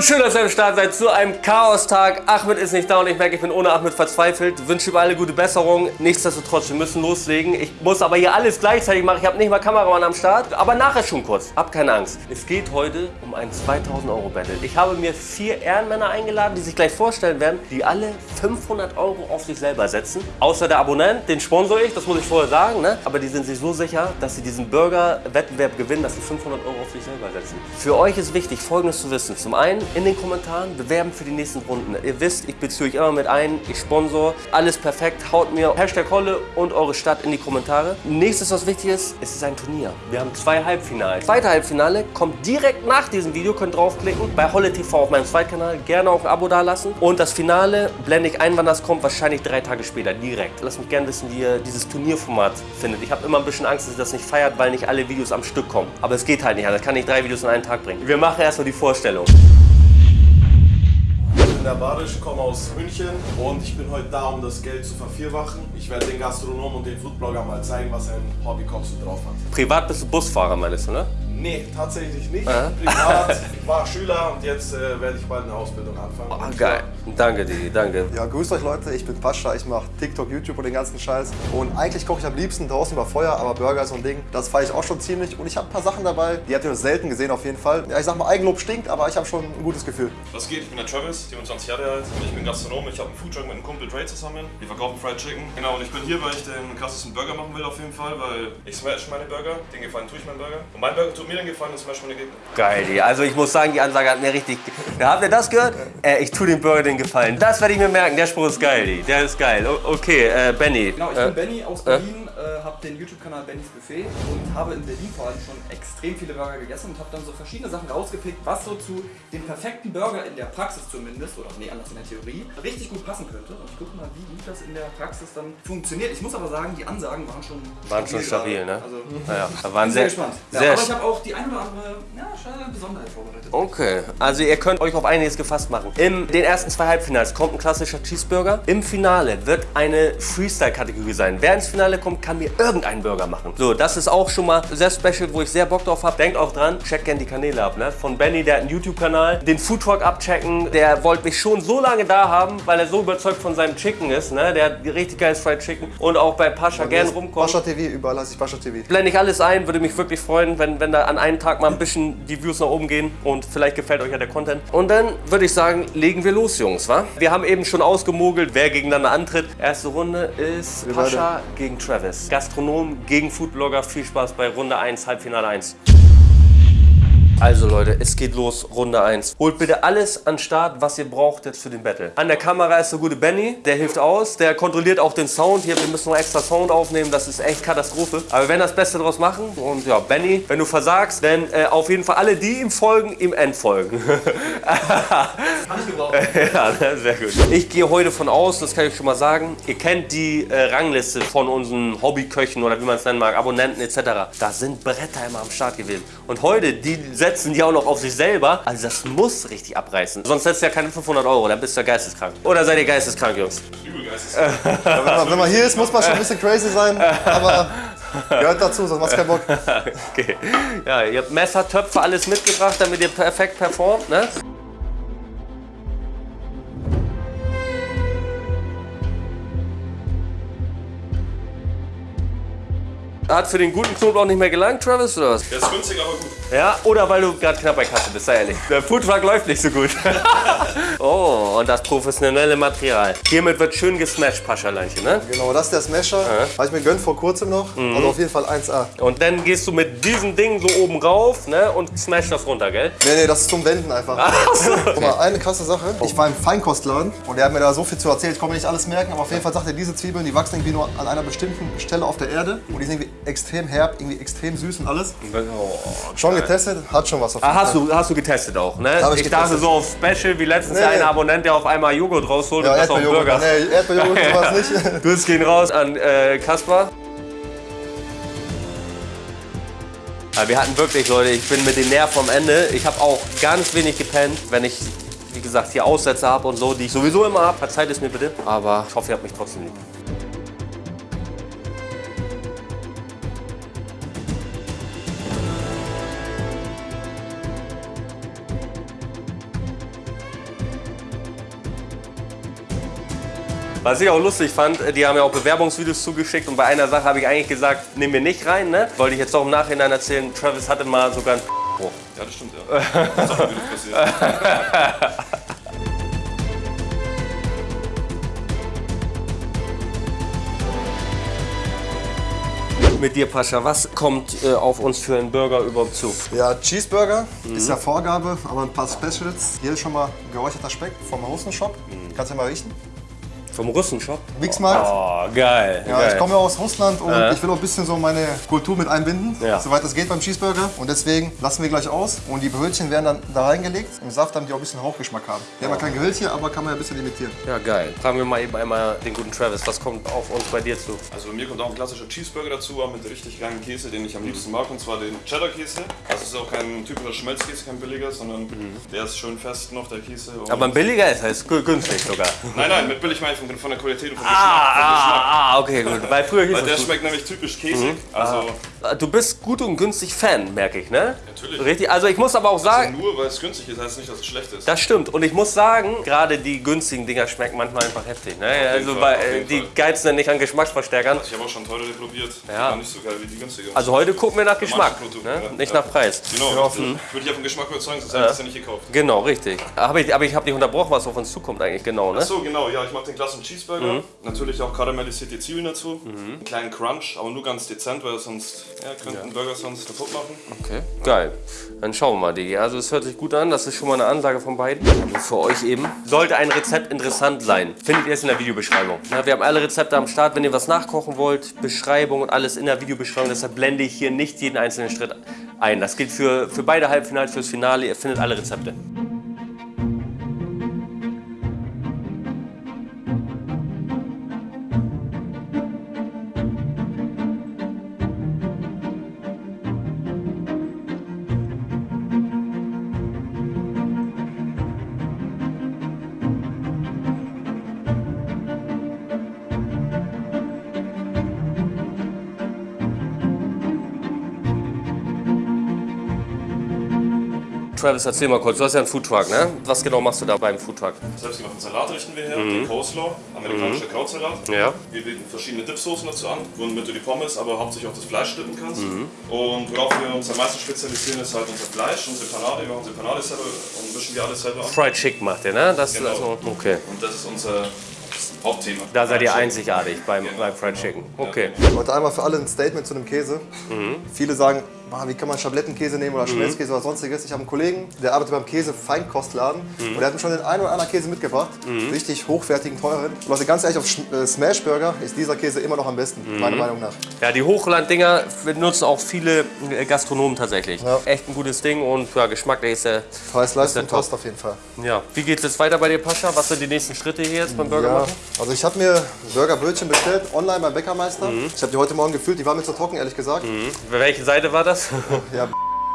Und schön, dass ihr am Start seid zu einem Chaos-Tag. Ahmed ist nicht da und ich merke, ich bin ohne Ahmed verzweifelt. Wünsche über alle gute Besserung. Nichtsdestotrotz, wir müssen loslegen. Ich muss aber hier alles gleichzeitig machen. Ich habe nicht mal Kameramann am Start. Aber nachher schon kurz. Hab keine Angst. Es geht heute um ein 2000 Euro Battle. Ich habe mir vier Ehrenmänner eingeladen, die sich gleich vorstellen werden, die alle 500 Euro auf sich selber setzen. Außer der Abonnent, den sponsor ich, das muss ich vorher sagen. Ne? Aber die sind sich so sicher, dass sie diesen Burger-Wettbewerb gewinnen, dass sie 500 Euro auf sich selber setzen. Für euch ist wichtig, Folgendes zu wissen. Zum einen in den Kommentaren bewerben für die nächsten Runden. Ihr wisst, ich beziehe euch immer mit ein, ich sponsor. Alles perfekt. Haut mir Hashtag Holle und eure Stadt in die Kommentare. Nächstes, was wichtig ist, es ist ein Turnier. Wir haben zwei Halbfinale. Zweite Halbfinale kommt direkt nach diesem Video. Könnt draufklicken bei Holle TV auf meinem Zweitkanal. Gerne auch ein Abo dalassen. Und das Finale blende ich ein, wann das kommt. Wahrscheinlich drei Tage später direkt. Lasst mich gerne wissen, wie ihr dieses Turnierformat findet. Ich habe immer ein bisschen Angst, dass ihr das nicht feiert, weil nicht alle Videos am Stück kommen. Aber es geht halt nicht. Das kann ich drei Videos in einen Tag bringen. Wir machen erstmal die Vorstellung. Ich bin der Barisch, komme aus München und ich bin heute da, um das Geld zu vervierfachen. Ich werde den Gastronomen und den Foodblogger mal zeigen, was ein Hobbykoch so drauf hat. Privat bist du Busfahrer, meinst du, ne? Nee, tatsächlich nicht. Aha. Privat, ich war Schüler und jetzt äh, werde ich bald eine Ausbildung anfangen. Ah, Und geil. Danke, Didi, danke. Ja, grüßt euch Leute, ich bin Pascha, ich mache TikTok, YouTube und den ganzen Scheiß. Und eigentlich koche ich am liebsten draußen über Feuer, aber Burger ist so ein Ding, das feiere ich auch schon ziemlich. Und ich habe ein paar Sachen dabei, die habt ihr selten gesehen auf jeden Fall. Ja, ich sag mal, Eigenlob stinkt, aber ich habe schon ein gutes Gefühl. Was geht? Ich bin der Travis, 27 Jahre alt. Ich bin Gastronom. Ich habe einen Foodtruck mit einem Kumpel Dre zusammen. Wir verkaufen Fried Chicken. Genau, und ich bin hier, weil ich den krassesten Burger machen will auf jeden Fall, weil ich smash meine Burger. Den Gefallen tue ich meinen Burger. Und mein Burger tut mir den Gefallen und smash meine Gegner. Geil. Also ich muss sagen, die Ansage hat mir richtig... Ja, habt ihr das gehört? Äh, ich tue dem Burger den Gefallen. Das werde ich mir merken. Der Spruch ist geil, Didi. Der ist geil. O okay, äh, Benny. Genau, ich äh, bin Benny aus Berlin, äh, habe den YouTube-Kanal Bennys Buffet und habe in Berlin vor allem schon extrem viele Burger gegessen und habe dann so verschiedene Sachen rausgepickt, was so zu dem perfekten Burger in der Praxis zumindest, oder nee, anders in der Theorie, richtig gut passen könnte. Und ich gucke mal, wie gut das in der Praxis dann funktioniert. Ich muss aber sagen, die Ansagen waren schon Waren schon stabil, gerade. ne? Also, Naja, da waren sehr sehr, gespannt. Ja, sehr aber ich habe auch die eine oder andere ja, Besonderheit vorbereitet. Okay, also ihr könnt euch auf einiges gefasst machen. In den ersten zwei Halbfinals kommt ein klassischer Cheeseburger. Im Finale wird eine Freestyle-Kategorie sein. Wer ins Finale kommt, kann mir irgendeinen Burger machen. So, das ist auch schon mal sehr special, wo ich sehr Bock drauf habe. Denkt auch dran, checkt gerne die Kanäle ab. Ne? Von Benny, der hat einen YouTube-Kanal. Den Foodtalk abchecken. Der wollte mich schon so lange da haben, weil er so überzeugt von seinem Chicken ist. Ne? Der hat richtig geiles Fried Chicken. Und auch bei Pascha gerne rumkommen. Pascha TV, überall heiße ich Pascha TV. Blende ich alles ein, würde mich wirklich freuen, wenn, wenn da an einem Tag mal ein bisschen die Views nach oben gehen und vielleicht gefällt euch ja der Content. Und dann würde ich sagen, legen wir los, Jungs, wa? Wir haben eben schon ausgemogelt, wer gegeneinander antritt. Erste Runde ist Wir Pascha gegen Travis. Gastronom gegen Foodblogger. Viel Spaß bei Runde 1, Halbfinale 1. Also Leute, es geht los, Runde 1. Holt bitte alles an Start, was ihr braucht jetzt für den Battle. An der Kamera ist der gute Benny, der hilft aus, der kontrolliert auch den Sound. Hier, wir müssen noch extra Sound aufnehmen, das ist echt Katastrophe. Aber wir werden das Beste draus machen. Und ja, Benny, wenn du versagst, dann äh, auf jeden Fall alle, die ihm folgen, ihm entfolgen. Ja, sehr gut. Ich gehe heute von aus, das kann ich schon mal sagen, ihr kennt die äh, Rangliste von unseren Hobbyköchen oder wie man es nennen mag, Abonnenten etc. Da sind Bretter immer am Start gewesen. Und heute, die setzen die auch noch auf sich selber. Also das muss richtig abreißen. Sonst setzt du ja keine 500 Euro, dann bist du ja geisteskrank. Oder seid ihr geisteskrank, Jungs? Übel geistes. Ja, wenn, man, wenn man hier ist, muss man schon ein bisschen crazy sein, aber gehört dazu, sonst macht's keinen Bock. Okay. Ja, ihr habt Messer, Töpfe, alles mitgebracht, damit ihr perfekt performt, ne? Hat für den guten Knoblauch nicht mehr gelangt, Travis, oder was? Der ist günstig, aber gut. Ja, oder weil du gerade knapp bei Kasse bist, sei ehrlich. Der Foodtruck läuft nicht so gut. oh, und das professionelle Material. Hiermit wird schön gesmashed, Paschaleinchen, ne? Genau, das ist der Smasher. Habe ich mir gönnt vor kurzem noch. Also auf jeden Fall 1A. Und dann gehst du mit diesem Ding so oben rauf, ne? Und smash das runter, gell? Nee, nee, das ist zum Wenden einfach. Guck mal, eine krasse Sache. Ich war im Feinkostladen und der hat mir da so viel zu erzählen. Ich konnte mir nicht alles merken, aber auf jeden Fall sagt er, diese Zwiebeln, die wachsen irgendwie nur an einer bestimmten Stelle auf der Erde. Und die sind irgendwie extrem herb, irgendwie extrem süß und alles. Schon getestet, hat schon was auf Ah, hast Fall. du, hast du getestet auch, ne? Hab ich ich dachte so auf Special, wie letztens Nee. der eine Abonnent, der auf einmal Joghurt rausholt Ja, und das auf. Burger. Nee, Erdbeerjoghurt, sowas nicht. Grüße gehen raus an äh, Kaspar. Wir hatten wirklich, Leute, ich bin mit den Nerven am Ende. Ich habe auch ganz wenig gepennt, wenn ich, wie gesagt, hier Aussätze habe und so, die ich sowieso immer habe. Verzeiht es mir bitte. Aber ich hoffe, ihr habt mich trotzdem lieb. Was ich auch lustig fand, äh, die haben ja auch Bewerbungsvideos zugeschickt und bei einer Sache habe ich eigentlich gesagt, nehmen wir nicht rein, ne? Wollte ich jetzt doch im Nachhinein erzählen, Travis hatte mal sogar ein Spruch. Ja, das stimmt, ja. Das ist auch passiert. Mit dir, Pascha, was kommt äh, auf uns für einen Burger überhaupt zu? Ja, Cheeseburger ist ja Vorgabe, aber ein paar Specials. Hier ist schon mal geräucherter Speck vom Russenshop. Kannst du ja mal riechen. Vom Russenshop? Mixmarkt. Oh, geil. Ja, geil. ich komme ja aus Russland und Ja. ich will auch ein bisschen so meine Kultur mit einbinden, Ja. soweit es geht beim Cheeseburger. Und deswegen lassen wir gleich aus und die Brötchen werden dann da reingelegt im Saft, damit die auch ein bisschen Hauchgeschmack haben. Wir haben ja kein Gehölz hier, aber kann man ja ein bisschen imitieren. Ja, geil. Fragen wir mal eben einmal den guten Travis, was kommt auf uns bei dir zu? Also bei mir kommt auch ein klassischer Cheeseburger dazu, aber mit richtig geilen Käse, den ich am liebsten mag, und zwar den Cheddar-Käse. Das ist auch kein typischer Schmelzkäse, kein billiger, sondern der ist schön fest noch, der Käse. Aber ein billiger ist, heißt gü- günstig sogar. nein, nein, mit billig meine ich von, von der Qualität und vom Ah, Geschmack. Geschmack. ah, ah, okay, gut. Weil früher hieß Weil der schmeckt nämlich typisch käsig. Also du bist gut und günstig Fan, merke ich, ne? Natürlich. Richtig, also ich muss aber auch sagen, nur weil es günstig ist, heißt nicht, dass es schlecht ist. das stimmt. Und ich muss sagen, gerade die günstigen Dinger schmecken manchmal einfach heftig, ne? Also Fall, bei, äh, die Fall. geizen dann nicht an Geschmacksverstärkern. ich habe auch schon teurere probiert. Die Ja. waren nicht so geil wie die günstige. Also heute gucken wir nach Geschmack, Produkte, ne? ja. nicht Ja. nach Preis. Genau, richtig. Würde ich auf den Geschmack überzeugen, sonst hätte ich es ja nicht gekauft. Genau, richtig. Aber ich, aber ich habe dich unterbrochen, was auf uns zukommt eigentlich, genau, ne? Ach so, genau, ja, ich mache den klassischen Cheeseburger. Natürlich auch karamellisierte Zwiebeln dazu. Einen kleinen Crunch, aber nur ganz dezent, weil sonst ja, könnte ein Burger sonst kaputt machen. Okay, geil. Dann schauen wir mal, Digi. Also es hört sich gut an, das ist schon mal eine Ansage von beiden. Und für euch eben. Sollte ein Rezept interessant sein, findet ihr es in der Videobeschreibung. Ja, wir haben alle Rezepte am Start, wenn ihr was nachkochen wollt, Beschreibung und alles in der Videobeschreibung. Deshalb blende ich hier nicht jeden einzelnen Schritt ein. Das gilt für, für beide Halbfinals, fürs Finale. Ihr findet alle Rezepte. Travis, erzähl mal kurz, du hast ja einen Foodtruck, ne? Was genau machst du da beim Foodtruck? Selbstgemachten Salat richten wir her, den Coleslaw, amerikanischer Krautsalat. Ja. Wir bieten verschiedene Dipsoßen dazu an, womit du die Pommes, aber hauptsächlich auch das Fleisch dippen kannst. Und worauf wir uns am meisten spezialisieren, ist halt unser Fleisch, unsere Panade. Wir machen unsere Panade selber und mischen wir alles selber an. Fried Chicken macht ihr, ne? Das, Genau. also, okay. Und das ist unser Hauptthema. Da seid ihr einzigartig beim, Genau. beim Fried Chicken. Okay. Heute einmal für alle ein Statement zu dem Käse. Viele sagen, "Ah, wie kann man Schablettenkäse nehmen oder Schmelzkäse oder sonstiges. Ich habe einen Kollegen, der arbeitet beim Käse-Feinkostladen und der hat mir schon den einen oder anderen Käse mitgebracht. Richtig hochwertigen, teuren. Und Leute, ganz ehrlich, auf Sch äh, Smashburger ist dieser Käse immer noch am besten, meiner Meinung nach. Ja, die Hochland-Dinger benutzen auch viele äh, Gastronomen tatsächlich. Ja. Echt ein gutes Ding und ja, geschmacklich ist der. Preis-Leistung passt auf jeden Fall. Ja. Wie geht's jetzt weiter bei dir, Pascha? Was sind die nächsten Schritte hier jetzt beim Burger Ja, machen? also ich habe mir Burgerbrötchen bestellt, online beim Bäckermeister. Ich habe die heute Morgen gefühlt, die waren mir zu trocken, ehrlich gesagt. Welche Seite war das? Ja,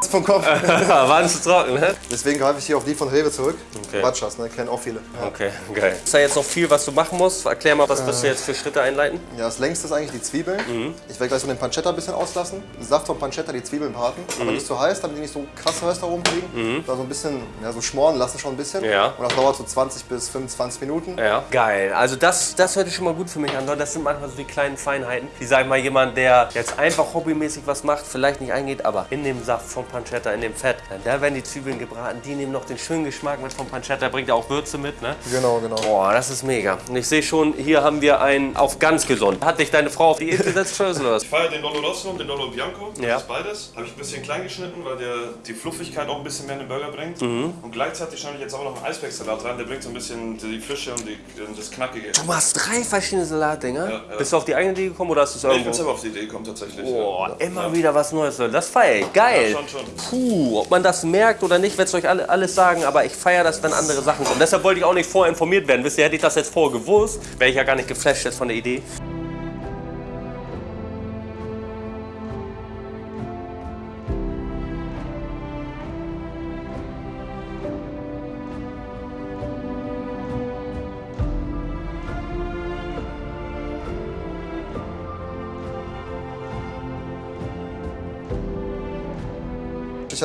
vom Kopf. Waren zu trocken, ne? Deswegen greife ich hier auf die von Rewe zurück. Okay. Batschas, ne? kennen auch viele. Ja. Okay, geil. Ist da jetzt noch viel, was du machen musst? Erklär mal, was wirst du jetzt für Schritte einleiten? Ja, das längste ist eigentlich die Zwiebeln. Mhm. Ich werde gleich so den Pancetta ein bisschen auslassen. Saft vom Pancetta die Zwiebeln braten, Mhm. aber nicht so heiß, damit die nicht so krass Röster rumkriegen. Da so ein bisschen, ja, so schmoren lassen schon ein bisschen. Ja. Und das dauert so 20 bis 25 Minuten. Ja. Geil. Also das, das hört sich schon mal gut für mich an. Das sind manchmal so die kleinen Feinheiten, die, sag ich mal, jemand, der jetzt einfach hobbymäßig was macht, vielleicht nicht eingeht, aber in dem Saft vom Pancetta, in dem Fett, da werden die Zwiebeln gebraten, die nehmen noch den schönen Geschmack mit vom Pancetta, bringt ja auch Würze mit, ne? Genau, genau. Boah, das ist mega. Und ich sehe schon, hier haben wir einen auf ganz gesund. Hat dich deine Frau auf Diät gesetzt, oder was? Ich feiere den Lollo Rosso und den Lollo Bianco. Das Ja. ist beides. Habe ich ein bisschen klein geschnitten, weil der die Fluffigkeit auch ein bisschen mehr in den Burger bringt. Mhm. Und gleichzeitig schneide ich jetzt auch noch einen Eisbergsalat rein. Der bringt so ein bisschen die Frische und, die, und das Knackige. Du machst drei verschiedene Salatdinger. Ja, ja. Bist du auf die eigene Idee gekommen oder hast du es Ich bin irgendwo? selber auf die Idee gekommen tatsächlich. Boah, ja. immer ja. wieder was Neues. Das feiere ich. Geil. Ja, schon, schon. Puh, ob man das merkt oder nicht, werde ich euch alle, alles sagen, aber ich feiere das, wenn andere Sachen kommen. Deshalb wollte ich auch nicht vorher informiert werden. Wisst ihr, hätte ich das jetzt vorher gewusst, wäre ich ja gar nicht geflasht jetzt von der Idee.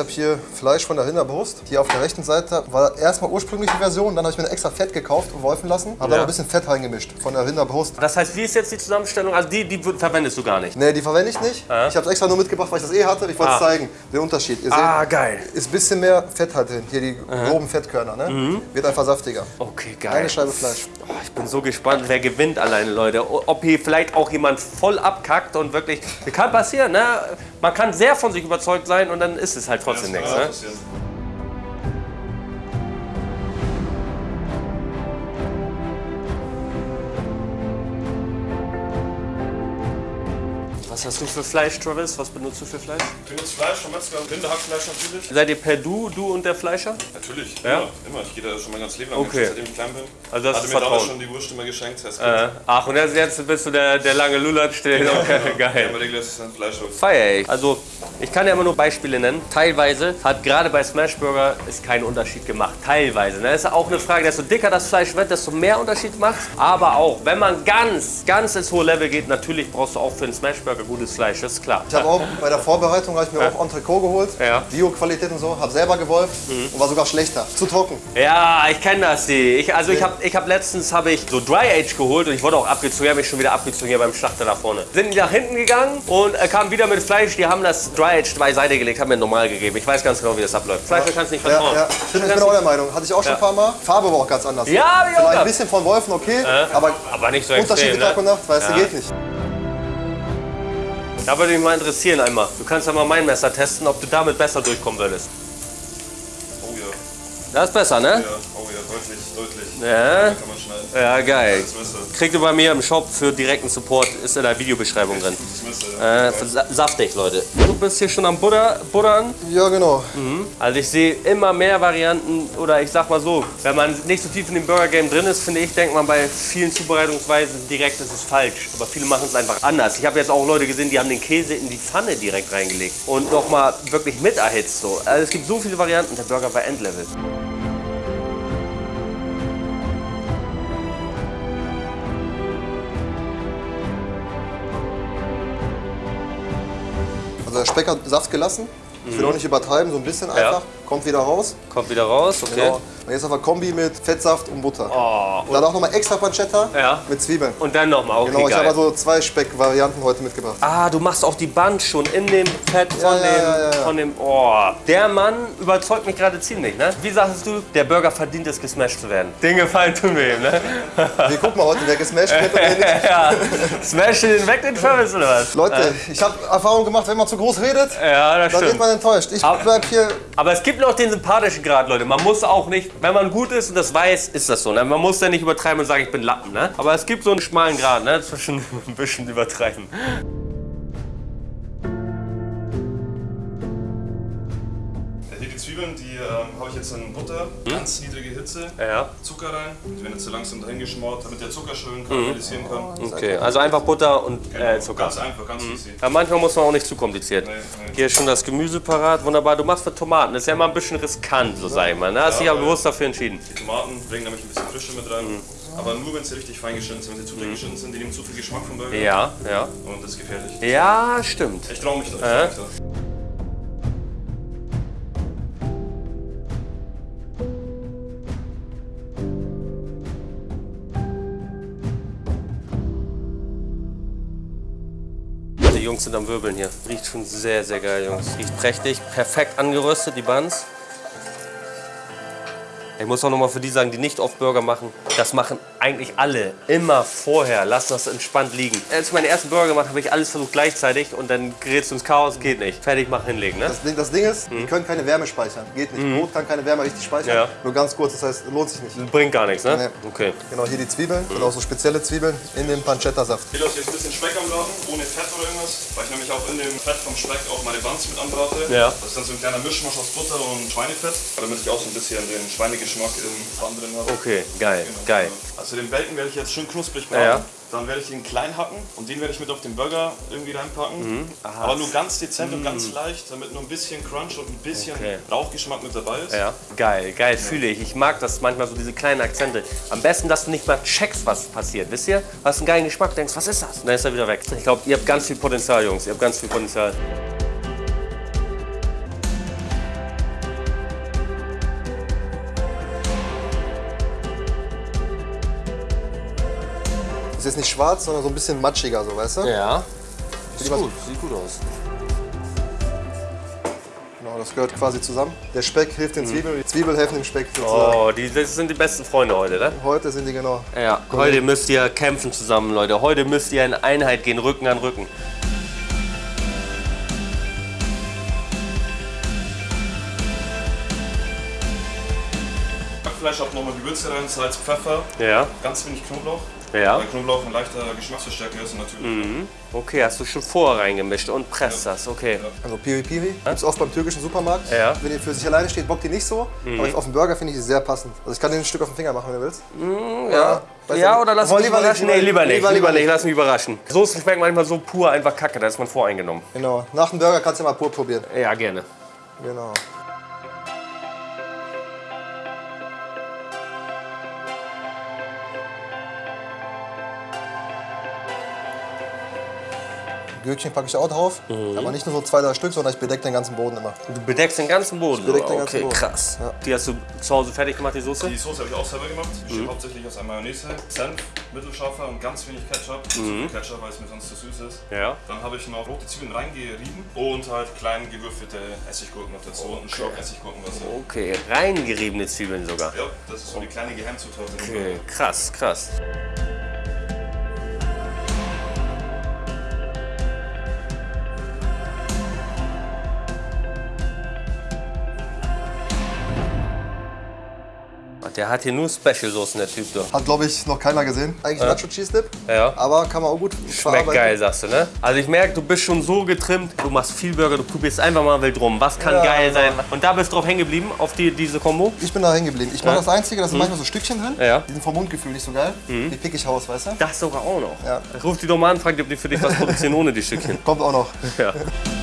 Habe hier Fleisch von der Rinderbrust. Hier auf der rechten Seite war erstmal ursprüngliche Version, dann habe ich mir extra Fett gekauft und wolfen lassen. Habe da noch ein bisschen Fett reingemischt von der Rinderbrust. Das heißt, wie ist jetzt die Zusammenstellung? Also die, die verwendest du gar nicht. Nee, die verwende ich nicht. Ich habe es extra nur mitgebracht, weil ich das eh hatte. Ich wollte Ah. zeigen, den Unterschied. Ihr Ah, seht, geil. ist ein bisschen mehr Fett halt drin. Hier die groben Fettkörner, ne? Wird einfach saftiger. Okay, geil. Eine Scheibe Fleisch. Oh, ich bin so gespannt, wer gewinnt alleine, Leute. Ob hier vielleicht auch jemand voll abkackt und wirklich. Kann passieren, ne? Man kann sehr von sich überzeugt sein und dann ist es halt trotzdem Das nichts, ne? Was hast du für Fleisch, Travis? Was benutzt du für Fleisch? Ich benutze Fleisch vom Metzger, Rinderhackfleisch natürlich. Seid ihr per Du, du und der Fleischer? Natürlich, Ja? immer, immer. Ich gehe da schon mein ganzes Leben lang Okay. seitdem ich klein bin. Also das Hatte ist mir damals schon die Wurst immer geschenkt. Das Äh, ach, und jetzt, bist du der, der lange Lulatsch, der okay, ja, geil. immer regelmäßig sein Fleisch holt. Feier ich. Also, ich kann ja immer nur Beispiele nennen. Teilweise hat gerade bei Smashburger ist kein Unterschied gemacht. Teilweise. Ne? Das ist auch eine Frage, desto dicker das Fleisch wird, desto mehr Unterschied macht. Aber auch, wenn man ganz, ganz ins hohe Level geht, natürlich brauchst du auch für einen Smashburger gutes Fleisch, das ist klar. Ich habe auch bei der Vorbereitung habe ich mir auch Entrecot geholt. Ja. Mhm. Bio-Qualität und so. Habe selber gewolft und war sogar schlechter. Zu trocken. Ja, ich kenne das, die. Ich, also ich habe ich hab letztens habe ich so Dry Age geholt und ich wurde auch abgezogen, habe mich schon wieder abgezogen hier beim Schlachter da vorne. Sind die nach hinten gegangen und äh, kamen wieder mit Fleisch, die haben das Dry Age beiseite gelegt, haben mir normal gegeben. Ich weiß ganz genau, wie das abläuft. Fleisch kannst du nicht Ja, vertrauen. ja. Ich bin, ich bin auch der Meinung. Hatte ich auch schon ein paar Mal. Farbe war auch ganz anders. Ja, ich auch Vielleicht ein bisschen von Wolfen, okay. Aber Aber nicht so Unterschied extrem, Tag und ne? Nacht, weißt du, Ja. geht nicht. Da würde mich mal interessieren einmal. Du kannst ja mal mein Messer testen, ob du damit besser durchkommen würdest. Oh ja, Das ist besser, ne? ja, deutlich, deutlich. Ja. Kann man schneiden. Ja, geil. Kriegt ihr bei mir im Shop für direkten Support, ist in der Videobeschreibung drin. ja. Äh, sa- saftig, Leute. Du bist hier schon am Butter, Buttern. Ja, genau. Also ich sehe immer mehr Varianten oder ich sag mal so, wenn man nicht so tief in dem Burger Game drin ist, finde ich, denkt man bei vielen Zubereitungsweisen direkt, das ist falsch. Aber viele machen es einfach anders. Ich habe jetzt auch Leute gesehen, die haben den Käse in die Pfanne direkt reingelegt und nochmal wirklich mit erhitzt. So. Also es gibt so viele Varianten, der Burger war Endlevel. Also der Speck hat Saft gelassen. Ich will auch nicht übertreiben, so ein bisschen einfach. Kommt wieder raus. Kommt wieder raus, okay. Genau. Und jetzt aber Kombi mit Fettsaft und Butter. Oh, Dann auch nochmal extra Pancetta Ja. mit Zwiebeln. und dann nochmal, okay, Genau, ich habe also zwei Speckvarianten heute mitgebracht. Ah, du machst auch die Band schon in dem Fett von Ja, ja, dem, ja, ja, ja. von dem, oh. Der Mann überzeugt mich gerade ziemlich, ne? Wie sagst du, der Burger verdient es, gesmashed zu werden? Den Gefallen tun wir ihm, ne? Wir gucken mal heute, wer gesmashed wird und wer nicht. ja. Smash den weg, den Travis, oder was? Leute, ich habe Erfahrung gemacht, wenn man zu groß redet, Ja, das dann wird stimmt. man enttäuscht. Ich bleib hier Aber es gibt noch den sympathischen Grad, Leute. Man muss auch nicht, wenn man gut ist und das weiß, ist das so. Ne? Man muss ja nicht übertreiben und sagen, ich bin Lappen, ne? Aber es gibt so einen schmalen Grad, ne? Zwischen ein bisschen übertreiben. Ähm, habe ich jetzt in Butter, ganz niedrige Hitze, Ja. Zucker rein. Die werden jetzt so langsam dahin geschmort, damit der Zucker schön karamellisieren kann. Okay, also einfach Butter und äh, Zucker. Ganz einfach, ganz easy. Ja, manchmal muss man auch nicht zu kompliziert. Nee, nee. Hier ist schon das Gemüse parat, wunderbar. Du machst für Tomaten, das ist ja immer ein bisschen riskant, so sag ich mal. Ne? Hast dich Ja, aber bewusst dafür entschieden. Die Tomaten bringen nämlich ein bisschen Frische mit rein. Aber nur wenn sie richtig fein geschnitten sind. Wenn sie zu dick geschnitten sind, die nehmen zu viel Geschmack vom Burger. Ja, ja. Und das ist gefährlich. Ja, stimmt. Ich traue mich da. Ich Äh? trau mich da. Jungs sind am Wirbeln hier. Riecht schon sehr, sehr geil, Jungs. Riecht prächtig, perfekt angeröstet, die Buns. Ich muss auch noch mal für die sagen, die nicht oft Burger machen. Das machen eigentlich alle immer vorher. Lass das entspannt liegen. Als ich meinen ersten Burger gemacht habe, habe ich alles versucht gleichzeitig und dann gerätst du ins Chaos. Geht nicht. Fertig, mach hinlegen, ne? Das Ding, das Ding ist, die können keine Wärme speichern. Geht nicht. Brot kann keine Wärme richtig speichern. Ja. Nur ganz kurz, das heißt, lohnt sich nicht. Bringt gar nichts, ne? Nee. Okay. Genau, hier die Zwiebeln, sind auch so spezielle Zwiebeln in dem Pancetta-Saft. Ich lasse jetzt ein bisschen Speck am Braten, ohne Fett oder irgendwas. Weil ich nämlich auch in dem Fett vom Speck auch meine Buns mit anbrate. Ja. Das ist dann so ein kleiner Mischmasch aus Butter und Schweinefett. Damit ich auch so ein bisschen den Schweinegeschmack im Bun drin habe. Okay, geil, Genau, geil. Also den Bacon werde ich jetzt schön knusprig braten. Ja. Dann werde ich ihn klein hacken und den werde ich mit auf den Burger irgendwie reinpacken. Aber nur ganz dezent und ganz leicht, damit nur ein bisschen Crunch und ein bisschen Okay. Rauchgeschmack mit dabei ist. Ja, geil, geil, fühle ich. Ich mag das manchmal so, diese kleinen Akzente. Am besten, dass du nicht mal checkst, was passiert. Wisst ihr? Du hast einen geilen Geschmack, denkst, was ist das? Und dann ist er wieder weg. Ich glaube, ihr habt ganz viel Potenzial, Jungs. Ihr habt ganz viel Potenzial. Ist nicht schwarz, sondern so ein bisschen matschiger, so, weißt du? Ja. Was- gut, sieht gut aus. Genau, das gehört quasi zusammen. Der Speck hilft den Zwiebeln, die Zwiebeln helfen dem Speck sozusagen. Oh, die, das sind die besten Freunde heute, ne? Heute sind die genau. Ja, heute müsst ihr kämpfen zusammen, Leute. Heute müsst ihr in Einheit gehen, Rücken an Rücken. Backfleisch habe nochmal Gewürze rein, Salz, Pfeffer, Ja, ganz wenig Knoblauch. Ja. Weil Knoblauch ein leichter Geschmacksverstärker ist und natürlich. Okay, hast du schon vorher reingemischt und presst das, okay. Also Piri Piri gibt's oft beim türkischen Supermarkt. Ja. Wenn ihr für sich alleine steht, bockt die nicht so. Aber auf dem Burger finde ich die sehr passend. Also ich kann den ein Stück auf den Finger machen, wenn du willst. Ja, Weiß ja nicht. oder lass mich lieber überraschen? Nee, lieber nicht, lieber- lieber, lieber nicht, lass mich überraschen. Soßen schmecken manchmal so pur einfach kacke, da ist man voreingenommen. Genau. Nach dem Burger kannst du ja mal pur probieren. Ja, gerne. Genau. Gürkchen packe ich auch drauf. Aber nicht nur so zwei, drei Stück, sondern ich bedecke den ganzen Boden immer. Du bedeckst den ganzen Boden. bedeck den okay, ganzen Boden. krass. Ja. Die hast du zu Hause fertig gemacht, die Soße? Die Soße habe ich auch selber gemacht. Besteht hauptsächlich aus einer Mayonnaise, Senf, mittelscharfer und ganz wenig Ketchup. Nicht so viel Ketchup, weil es mir sonst zu süß ist. Ja. Dann habe ich noch rote Zwiebeln reingerieben und halt klein gewürfelte Essiggurken noch dazu und einen Schluck Essiggurkenwasser. Okay, reingeriebene Zwiebeln sogar. Ja, das ist so die kleine Geheimzutat. Okay, krass, krass. Der hat hier nur Special-Soßen, der Typ da. Hat, glaube ich, noch keiner gesehen. Eigentlich Nacho Cheese Dip. Ja. Aber kann man auch gut Schmeckt geil, sagst du, ne? Also ich merke, du bist schon so getrimmt, du machst viel Burger, du probierst einfach mal wild rum. Was kann Ja, geil genau. sein? Und da bist du drauf hängen geblieben, auf die, diese Kombo? Ich bin da hängen geblieben. Ich mache das Einzige, da sind manchmal so Stückchen drin. Ja. Die sind vom Mundgefühl nicht so geil. Die pick ich raus, weißt du? Das sogar auch noch. Ja. Ruf die doch mal an, frag die, ob die für dich was produzieren ohne die Stückchen. Kommt auch noch. Ja.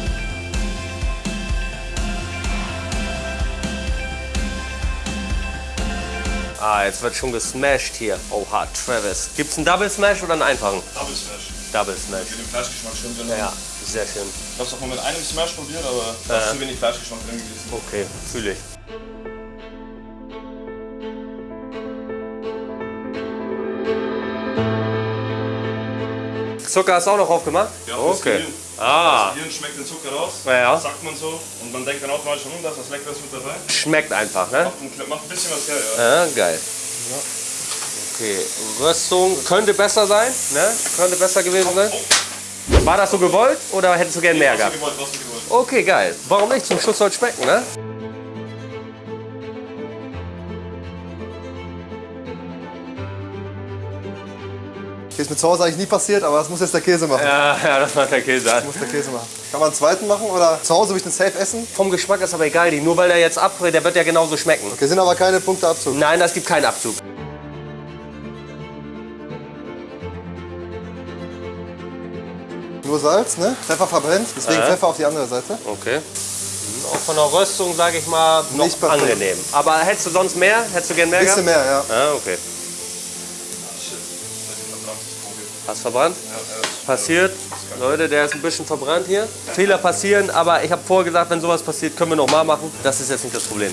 Ah, jetzt wird schon gesmashed hier. Oha, Travis. Gibt's einen Double Smash oder einen einfachen? Double Smash. Double Smash. Für den Fleischgeschmack schön drin. Ja, sehr schön. Ich habe es auch mal mit einem Smash probiert, aber da ist zu wenig Fleischgeschmack drin gewesen. Okay, fühle ich. Zucker hast du auch noch aufgemacht? Ja, okay. Ah, Das Gehirn schmeckt den Zucker raus, Ja, ja. sagt man so. Und man denkt dann automatisch, hm, da ist was Leckeres mit dabei. schmeckt einfach, ne? Macht ein, macht ein bisschen was her, ja. Ja, geil. Okay, Röstung könnte besser sein, ne? Könnte besser gewesen sein. War das so gewollt oder hättest du gern mehr gehabt? gewollt, was du gewollt. Okay, geil. Warum nicht? Zum Schluss soll es schmecken, ne? Ist mir zu Hause eigentlich nie passiert, aber das muss jetzt der Käse machen. Ja, ja, das macht der Käse an. Muss der Käse machen. Kann man einen zweiten machen oder zu Hause will ich den safe essen? Vom Geschmack ist aber egal, die. nur weil der jetzt abbrät, der wird ja genauso schmecken. Okay, sind aber keine Punkte Abzug. Nein, das gibt keinen Abzug. Nur Salz, ne? Pfeffer verbrennt, deswegen Ja. Pfeffer auf die andere Seite. Okay. Hm, Auch von der Röstung, sage ich mal, noch angenehm. Aber hättest du sonst mehr? Hättest du gern mehr Bisschen gehabt? mehr, ja. Ah, okay. Hast verbrannt? Passiert. Leute, der ist ein bisschen verbrannt hier. Fehler passieren, aber ich habe vorher gesagt, wenn sowas passiert, können wir noch mal machen. Das ist jetzt nicht das Problem.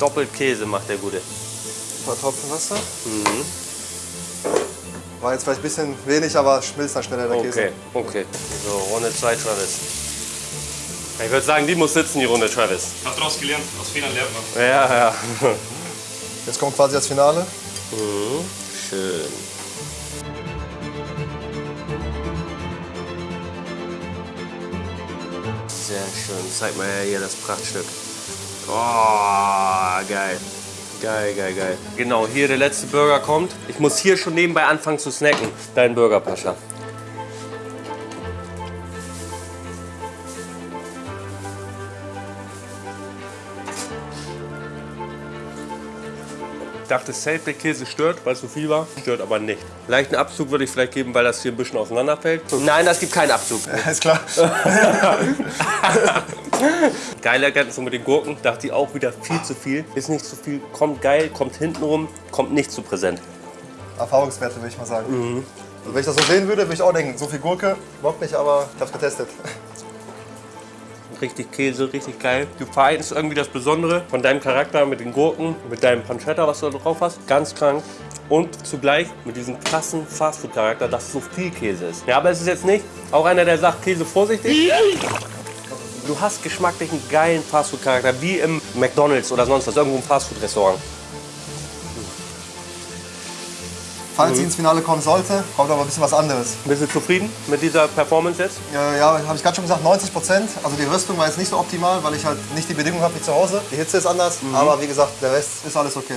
Doppelt Käse macht der Gute. Ein paar Tropfen Wasser. War jetzt vielleicht ein bisschen wenig, aber schmilzt dann schneller der Käse. Okay, okay. So, Runde 2, Travis. Ich würde sagen, die muss sitzen, die Runde Travis. Hab daraus gelernt, aus Fehlern lernt man. Ja, ja. Jetzt kommt quasi das Finale. Schön. Sehr schön. Zeig mal hier das Prachtstück. Oh, geil. Geil, geil, geil. Genau, hier der letzte Burger kommt. Ich muss hier schon nebenbei anfangen zu snacken. Dein Burger, Pascha. Ich dachte, safe der Käse stört, weil es so viel war. Stört aber nicht. Leichten Abzug würde ich vielleicht geben, weil das hier ein bisschen auseinanderfällt. Nein, das gibt keinen Abzug. Ist klar. Geile Erkenntnis mit den Gurken. Dachte ich auch wieder viel zu viel. Ist nicht zu viel. Kommt geil, kommt hinten rum, kommt nicht zu präsent. Erfahrungswerte, würde ich mal sagen. Also wenn ich das so sehen würde, würde ich auch denken, so viel Gurke, bockt nicht, aber ich hab's getestet. Richtig Käse, richtig geil. Du vereinst irgendwie das Besondere von deinem Charakter mit den Gurken, mit deinem Pancetta, was du da drauf hast. Ganz krank. Und zugleich mit diesem krassen Fastfood-Charakter, dass so viel Käse ist. Ja, aber es ist jetzt nicht auch einer, der sagt, Käse vorsichtig. Du hast geschmacklich einen geilen Fastfood-Charakter, wie im McDonalds oder sonst was, irgendwo im Fastfood-Restaurant. Falls sie ins Finale kommen sollte, kommt aber ein bisschen was anderes. Bist du zufrieden mit dieser Performance jetzt? Ja, ja habe ich gerade schon gesagt, 90 Prozent. Also die Rüstung war jetzt nicht so optimal, weil ich halt nicht die Bedingungen habe wie zu Hause. Die Hitze ist anders, aber wie gesagt, der Rest ist alles okay.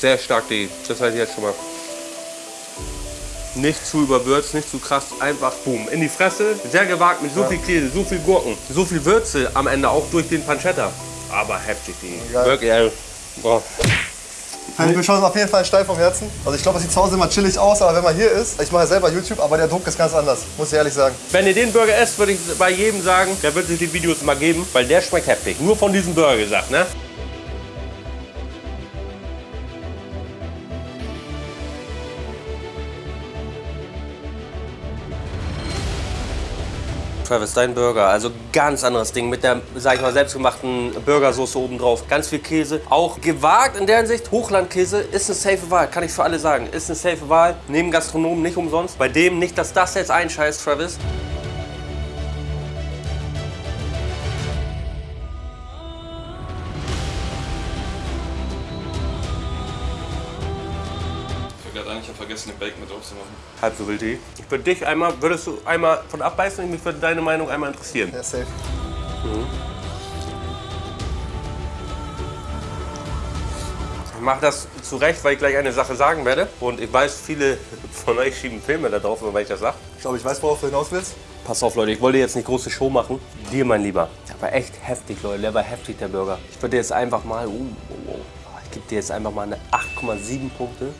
Sehr stark die, das weiß ich jetzt schon mal. Nicht zu überwürzt, nicht zu krass, einfach boom, in die Fresse. Sehr gewagt mit so viel Käse, so viel Gurken, so viel Würze am Ende auch durch den Pancetta. Aber heftig die. Geil. Wirklich, ey. Boah. Fällt mir schon auf jeden Fall steil vom Herzen. Also ich glaube, es sieht zu Hause immer chillig aus, aber wenn man hier ist, ich mache ja selber YouTube, aber der Druck ist ganz anders, muss ich ehrlich sagen. Wenn ihr den Burger esst, würde ich bei jedem sagen, der wird sich die Videos mal geben, weil der schmeckt heftig. Nur von diesem Burger gesagt, ne? Travis, dein Burger, also ganz anderes Ding mit der, sag ich mal, selbstgemachten Burgersoße oben drauf. Ganz viel Käse. Auch gewagt in der Hinsicht. Hochlandkäse ist eine safe Wahl, kann ich für alle sagen. Ist eine safe Wahl. Neben Gastronomen nicht umsonst. Bei dem nicht, dass das jetzt einscheißt, Travis. Ich habe vergessen, den Bacon mit drauf zu machen. Halb so wild die. Ich würde dich einmal, würdest du einmal von abbeißen? Mich würde deine Meinung einmal interessieren. Ja, safe. Ich mache das zurecht, weil ich gleich eine Sache sagen werde. Und ich weiß, viele von euch schieben Filme da drauf, weil ich das sage. Ich glaube, ich weiß, worauf du hinaus willst. Pass auf, Leute, ich wollte jetzt nicht große Show machen. Dir, mein Lieber. Der war echt heftig, Leute. Der war heftig, der Burger. Ich würde jetzt einfach mal. Uh, uh, uh. Ich gebe dir jetzt einfach mal eine 8,7 Punkte.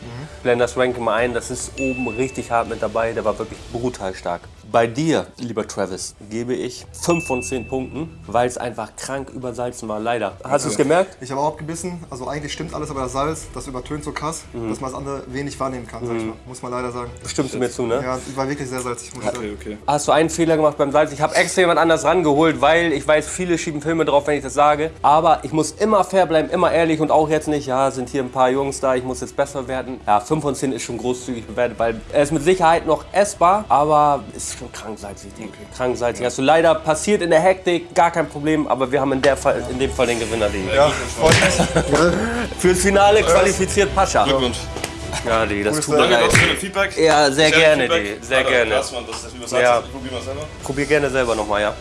Blend das Ranking mal ein. Das ist oben richtig hart mit dabei. Der war wirklich brutal stark. Bei dir, lieber Travis, gebe ich 5 von 10 Punkten, weil es einfach krank übersalzen war, leider. Hast du es gemerkt? Ich habe auch abgebissen. Also eigentlich stimmt alles, aber das Salz, das übertönt so krass, dass man das andere wenig wahrnehmen kann, sag ich mal. Muss man leider sagen. Stimmst du mir zu, ne? Ja, war wirklich sehr salzig, muss ich sagen. Okay, okay. Hast du einen Fehler gemacht beim Salz? Ich habe extra jemand anders rangeholt, weil ich weiß, viele schieben Filme drauf, wenn ich das sage. Aber ich muss immer fair bleiben, immer ehrlich und auch jetzt nicht, ja, sind hier ein paar Jungs da, ich muss jetzt besser werden. Ja, 5 von 10 ist schon großzügig bewertet, weil er ist mit Sicherheit noch essbar, aber ist schon krank salzig. Okay. Krank salzig. Hast du leider passiert in der Hektik, gar kein Problem, aber wir haben in, der Fall, in dem Fall den Gewinner. Den. Ja. Fürs Finale qualifiziert Pascha. Glückwunsch. Ja, die, das tut mir leid. Für Feedback. Ja, sehr gerne, Feedback. die, sehr Alter, gerne. Krass, Mann, das ist übersetzt. Ja. Ich probier mal selber. Probier gerne selber nochmal, ja.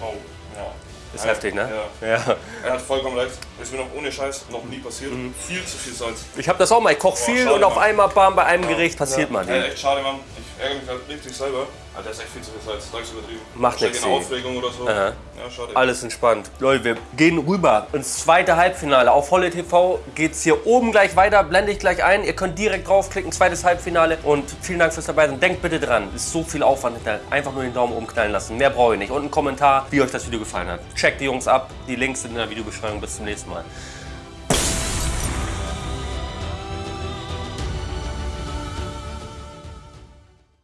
Oh, ja. Ist heftig, ne? Ja. Ja. Er hat vollkommen recht. Ist mir noch ohne Scheiß noch nie passiert. Viel zu viel Salz. Ich habe das auch mal. Ich koche viel schade, und auf Mann. einmal bam, bei einem Gericht passiert mal. Ey, echt schade, Mann. Ich ärgere mich halt richtig selber. Alter, ist echt viel zu viel Salz. Sag's übertrieben. Macht nix, eine ey. Aufregung oder so. Aha. Ja, schade. Alles entspannt. Leute, wir gehen rüber ins zweite Halbfinale. Auf Holle TV geht's hier oben gleich weiter. Blende ich gleich ein. Ihr könnt direkt draufklicken, zweites Halbfinale. Und vielen Dank fürs dabei sein. Denkt bitte dran, ist so viel Aufwand hinter. Einfach nur den Daumen oben knallen lassen. Mehr brauche ich nicht. Und einen Kommentar, wie euch das Video gefallen hat. Checkt die Jungs ab. Die Links sind in der Videobeschreibung. Bis zum nächsten Mal. next month.